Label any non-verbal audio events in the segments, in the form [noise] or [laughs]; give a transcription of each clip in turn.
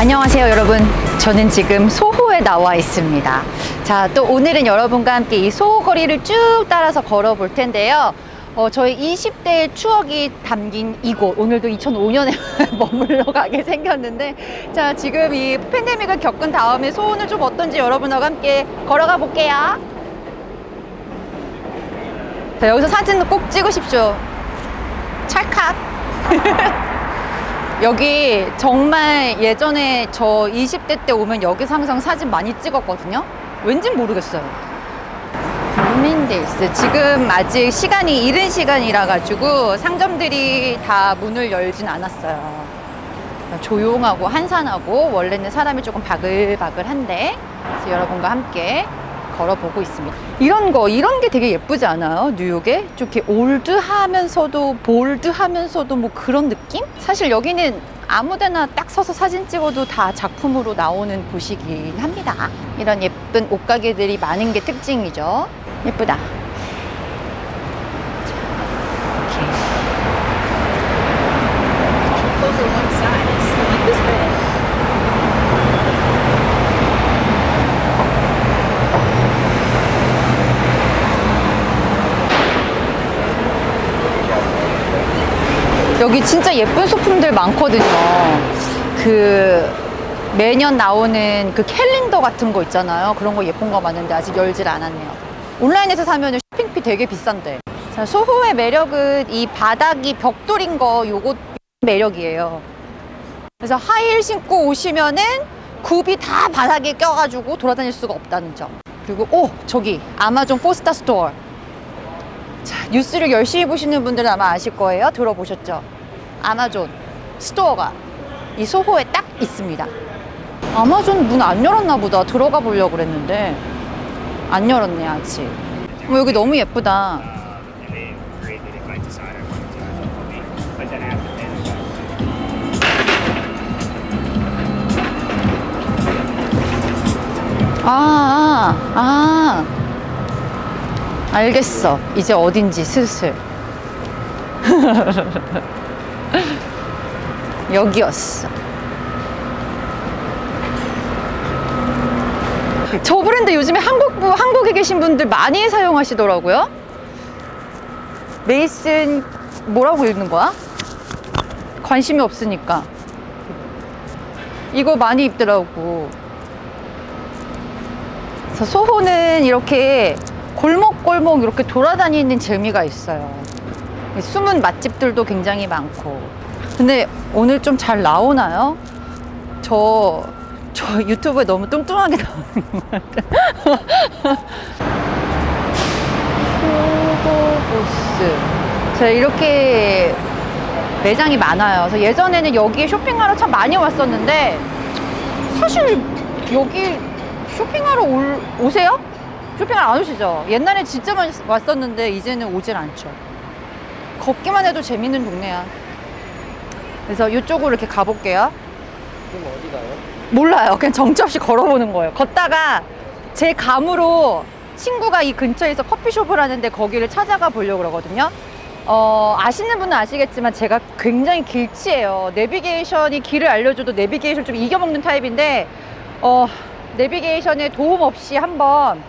안녕하세요 여러분. 저는 지금 소호에 나와 있습니다. 자 또 오늘은 여러분과 함께 이 소호 거리를 쭉 따라서 걸어 볼 텐데요 어, 저희 20대의 추억이 담긴 이곳. 오늘도 2005년에 [laughs] 머물러 가게 생겼는데 자 지금 이 팬데믹을 겪은 다음에 소호는 좀 어떤지 여러분과 함께 걸어가 볼게요. 자 여기서 사진 꼭 찍으십시오. 찰칵. [laughs] 여기 정말 예전에 저 20대 때 오면 여기서 항상 사진 많이 찍었거든요. 왠진 모르겠어요 루민데일스 지금 아직 시간이 이른 시간이라 가지고 상점들이 다 문을 열진 않았어요. 조용하고 한산하고 원래는 사람이 조금 바글바글한데 그래서 여러분과 함께 걸어보고 있습니다. 이런 거 이런 게 되게 예쁘지 않아요? 뉴욕에? 좀 이렇게 올드하면서도 볼드하면서도 뭐 그런 느낌? 사실 여기는 아무데나 딱 서서 사진 찍어도 다 작품으로 나오는 곳이긴 합니다. 이런 예쁜 옷가게들이 많은 게 특징이죠. 예쁘다 여기 진짜 예쁜 소품들 많거든요. 그 매년 나오는 그 캘린더 같은 거 있잖아요. 그런 거 예쁜 거 많은데 아직 열질 않았네요. 온라인에서 사면 shipping비 되게 비싼데. 자, 소호의 매력은 이 바닥이 벽돌인 거 요거 매력이에요. 그래서 하이힐 신고 오시면은 굽이 다 바닥에 껴가지고 돌아다닐 수가 없다는 점. 그리고 오 저기 아마존 four star store. 자, 뉴스를 열심히 보시는 분들은 아마 아실 거예요. 들어보셨죠? 아마존 스토어가 이 소호에 딱 있습니다. 아마존 문 안 열었나 보다. 들어가 보려고 그랬는데 안 열었네 아직. 어, 여기 너무 예쁘다. 아, 아, 아. 알겠어. 이제 어딘지 슬슬. [laughs] [laughs] 여기였어. 저 브랜드 요즘에 한국부, 한국에 계신 분들 많이 사용하시더라고요. 메이슨, 뭐라고 읽는 거야? 관심이 없으니까. 이거 많이 입더라고. 소호는 이렇게 골목골목 이렇게 돌아다니는 재미가 있어요. 숨은 맛집들도 굉장히 많고. 근데 오늘 좀 잘 나오나요? 저, 저 유튜브에 너무 뚱뚱하게 나오는 것 같아요. 후고보스. 제가 이렇게 매장이 많아요. 그래서 예전에는 여기에 쇼핑하러 참 많이 왔었는데 사실 여기 쇼핑하러 올, 오세요? 쇼핑하러 안 오시죠? 옛날에 진짜 많이 왔었는데 이제는 오질 않죠. 걷기만 해도 재밌는 동네야. 그래서 이쪽으로 이렇게 가볼게요. 그럼 어디 가요? 몰라요. 그냥 정처 없이 걸어보는 거예요. 걷다가 제 감으로 친구가 이 근처에서 커피숍을 하는데 거기를 찾아가 보려고 그러거든요. 어, 아시는 분은 아시겠지만 제가 굉장히 길치예요. 내비게이션이 길을 알려줘도 내비게이션 좀 이겨먹는 타입인데 어, 내비게이션에 도움 없이 한번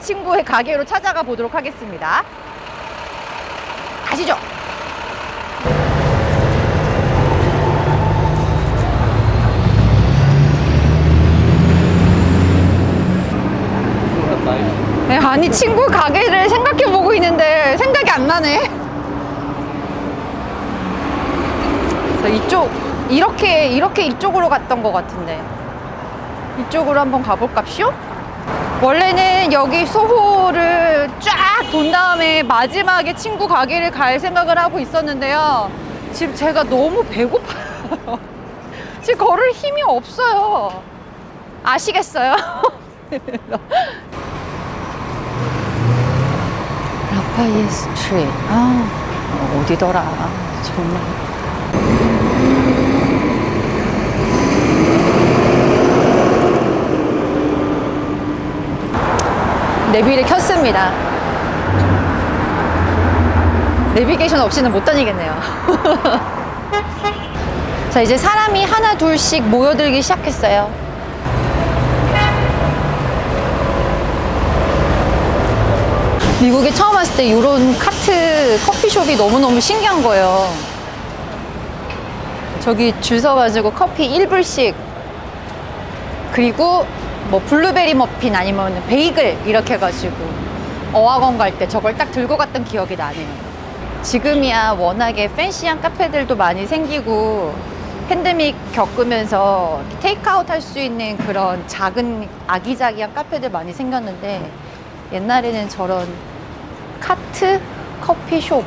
친구의 가게로 찾아가 보도록 하겠습니다. 가시죠. 네, 아니 친구 가게를 생각해 보고 있는데 생각이 안 나네. 그래서 이쪽 이렇게 이렇게 이쪽으로 갔던 것 같은데 이쪽으로 한번 가볼까쇼? 원래는 여기 소호를 쫙 돈 다음에 마지막에 친구 가게를 갈 생각을 하고 있었는데요. 지금 제가 너무 배고파요. [laughs] 지금 걸을 힘이 없어요. 아시겠어요? [laughs] 라파이에 스트리트. 아, 어디더라 정말 내비를 켰습니다. 내비게이션 없이는 못 다니겠네요. [laughs] 자 이제 사람이 하나 둘씩 모여들기 시작했어요. 미국에 처음 왔을 때 이런 카트 커피숍이 너무너무 신기한 거예요. 저기 줄 서가지고 커피 1불씩 그리고 뭐 블루베리 머핀 아니면 베이글 이렇게 해가지고 어학원 갈 때 저걸 딱 들고 갔던 기억이 나네요. 지금이야 워낙에 팬시한 카페들도 많이 생기고 팬데믹 겪으면서 테이크아웃 할 수 있는 그런 작은 아기자기한 카페들 많이 생겼는데 옛날에는 저런 카트, 커피숍,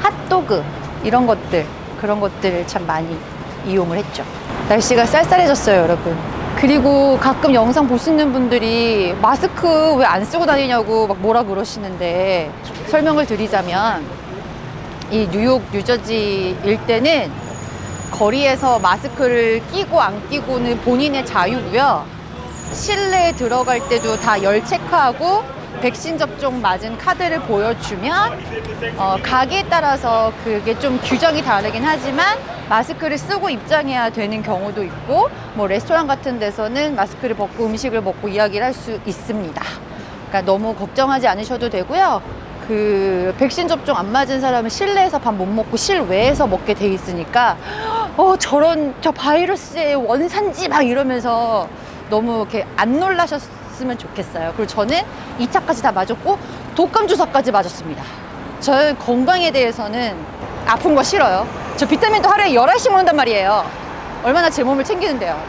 핫도그 이런 것들 그런 것들을 참 많이 이용을 했죠. 날씨가 쌀쌀해졌어요, 여러분. 그리고 가끔 영상 보시는 분들이 마스크 왜 안 쓰고 다니냐고 막 뭐라 그러시는데 설명을 드리자면 이 뉴욕, 뉴저지 일대는 거리에서 마스크를 끼고 안 끼고는 본인의 자유고요. 실내에 들어갈 때도 다 열 체크하고 백신 접종 맞은 카드를 보여주면 어, 가게에 따라서 그게 좀 규정이 다르긴 하지만 마스크를 쓰고 입장해야 되는 경우도 있고 뭐 레스토랑 같은 데서는 마스크를 벗고 음식을 먹고 이야기를 할 수 있습니다. 그러니까 너무 걱정하지 않으셔도 되고요. 그 백신 접종 안 맞은 사람은 실내에서 밥 못 먹고 실외에서 먹게 돼 있으니까 어 저런 저 바이러스의 원산지 막 이러면서 너무 이렇게 안 놀라셨 으면 좋겠어요. 그리고 저는 2차까지 다 맞았고 독감 주사까지 맞았습니다. 저는 건강에 대해서는 아픈 거 싫어요. 저 비타민도 하루에 11시 먹는단 말이에요. 얼마나 제 몸을 챙기는데요.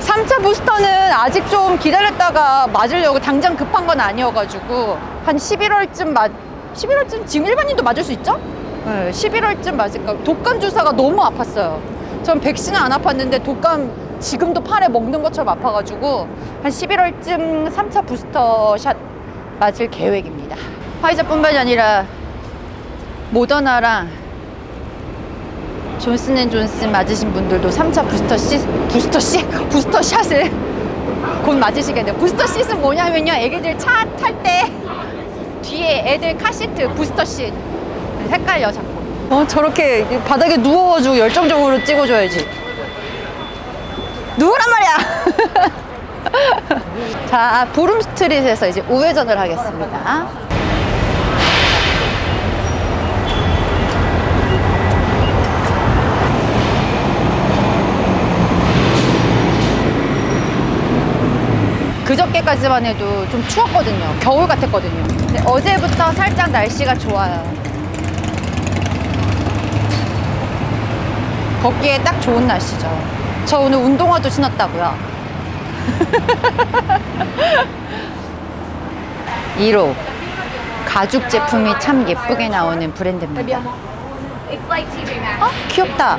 3차 부스터는 아직 좀 기다렸다가 맞으려고 당장 급한 건 아니어가지고 한 11월쯤 맞 11월쯤 지금 일반인도 맞을 수 있죠? 네, 11월쯤 맞을까 독감 주사가 너무 아팠어요. 전 백신은 안 아팠는데 독감 지금도 팔에 먹는 것처럼 아파가지고 한 11월쯤 3차 부스터 샷 맞을 계획입니다. 화이자뿐만이 아니라 모더나랑 존슨앤존슨 맞으신 분들도 3차 부스터 시 부스터 시 [laughs] 부스터 샷을 곧 맞으시겠네요. 부스터 샷은 뭐냐면요. 애기들 차 탈 때 뒤에 애들 카시트 부스터 시 헷갈려 자꾸. 어 저렇게 바닥에 누워가지고 열정적으로 찍어줘야지. 누구란 말이야. [laughs] 자 부름 스트릿에서 이제 우회전을 하겠습니다. 그저께까지만 해도 좀 추웠거든요. 겨울 같았거든요. 근데 어제부터 살짝 날씨가 좋아요. 걷기에 딱 좋은 날씨죠. 저 오늘 운동화도 신었다고요. 1호 가죽 제품이 참 예쁘게 나오는 브랜드입니다. 어? 귀엽다.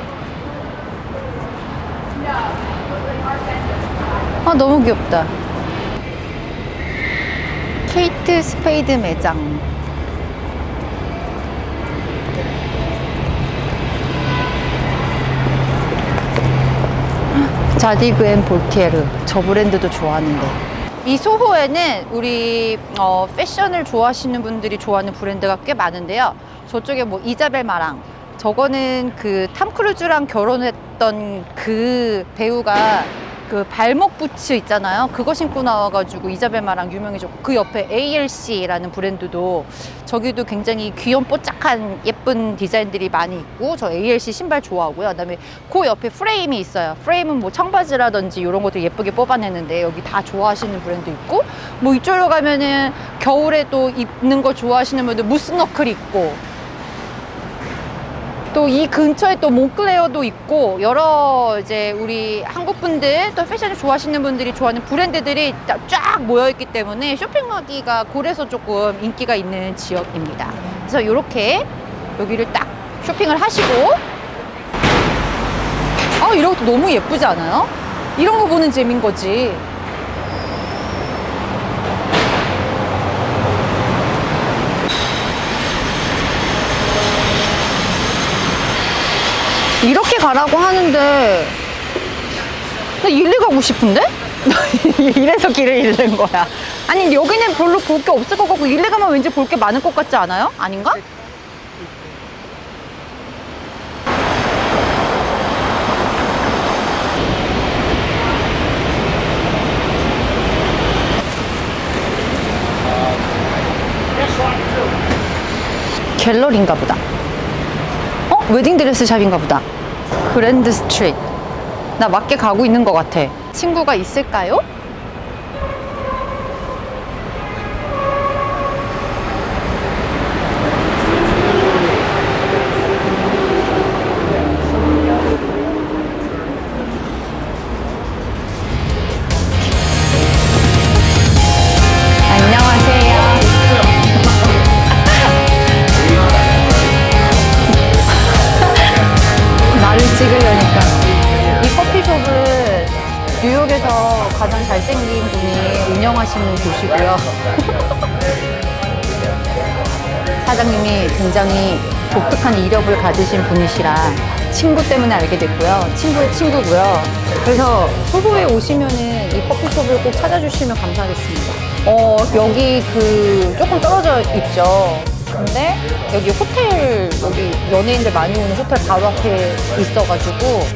아, 너무 귀엽다. Kate Spade 매장. Zadig & Voltaire. 저 브랜드도 좋아하는데. 이 소호에는 우리 어, 패션을 좋아하시는 분들이 좋아하는 브랜드가 꽤 많은데요. 저쪽에 뭐 Isabel Marant, 저거는 그 탐 크루즈랑 결혼했던 그 배우가 그 발목 부츠 있잖아요. 그거 신고 나와가지고 이자벨 마랑 유명해졌고 그 옆에 ALC라는 브랜드도 저기도 굉장히 귀염 뽀짝한 예쁜 디자인들이 많이 있고 저 ALC 신발 좋아하고요. 그다음에 그 옆에 프레임이 있어요. 프레임은 뭐 청바지라든지 이런 것도 예쁘게 뽑아내는데 여기 다 좋아하시는 브랜드 있고 뭐 이쪽으로 가면은 겨울에 또 입는 거 좋아하시는 분들 무스너클 있고 또 이 근처에 또 몽클레어도 있고 여러 이제 우리 한국 분들 또 패션을 좋아하시는 분들이 좋아하는 브랜드들이 다- 쫙 모여 있기 때문에 쇼핑하기가 고래서 조금 인기가 있는 지역입니다. 그래서 이렇게 여기를 딱 쇼핑을 하시고 아 이런 것도 너무 예쁘지 않아요? 이런 거 보는 재미인 거지. 이렇게 가라고 하는데 나 일리 가고 싶은데? [laughs] 이래서 길을 잃는 거야. 아니 여기는 별로 볼 게 없을 것 같고 일리 가면 왠지 볼 게 많을 것 같지 않아요? 아닌가? 갤러리인가 보다. 어? 웨딩드레스 shop인가 보다. Grand Street. 나 맞게 가고 있는 것 같아. 친구가 있을까요? 운영하시는 곳이고요. [laughs] 사장님이 굉장히 독특한 이력을 가지신 분이시라 친구 때문에 알게 됐고요. 친구의 친구고요. 그래서 소도에 오시면은 이 커피숍을 꼭 찾아주시면 감사하겠습니다. 어, 여기 그 조금 떨어져 있죠. 근데 여기 호텔, 여기 연예인들 많이 오는 호텔 바로 앞에 있어가지고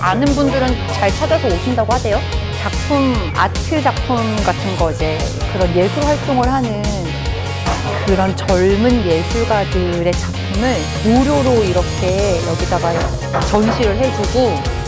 아는 분들은 잘 찾아서 오신다고 하대요. 작품, 아트 작품 같은 거 이제 그런 예술 활동을 하는 그런 젊은 예술가들의 작품을 무료로 이렇게 여기다가 전시를 해주고